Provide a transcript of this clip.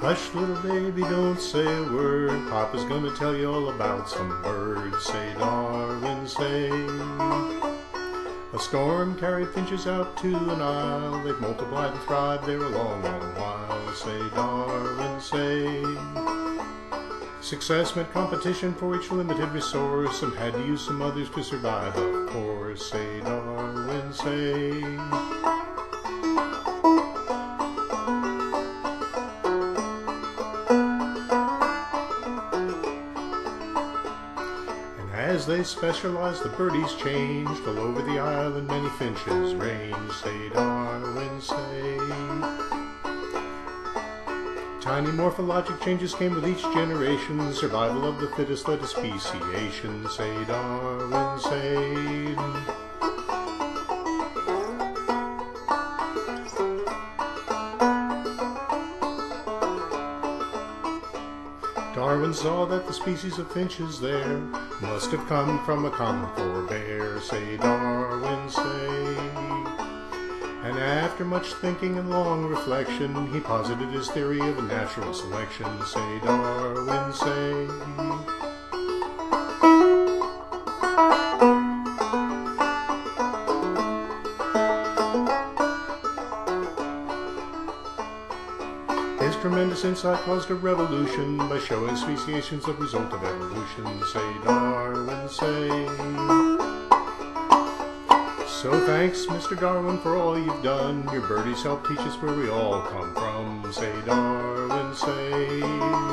Hush, little baby, don't say a word. Papa's gonna tell you all about some birds. Say, Darwin, say. A storm carried finches out to an isle. They've multiplied and thrived there a long, long while. Say, Darwin, say. Success meant competition for each limited resource. Some had to use some others to survive, of course. Say, Darwin, say. As they specialized, the birdies changed. All over the island, many finches ranged. Say, Darwin, say. Tiny morphologic changes came with each generation. Survival of the fittest led to speciation. Say, Darwin, say. Darwin saw that the species of finches there must have come from a common forebear. Say, Darwin, say. And after much thinking and long reflection, he posited his theory of natural selection. Say, Darwin, His tremendous insight caused a revolution by showing speciation's the result of evolution. Say, Darwin, say. So thanks, Mr. Darwin, for all you've done. Your birdies help teach us where we all come from. Say, Darwin, say.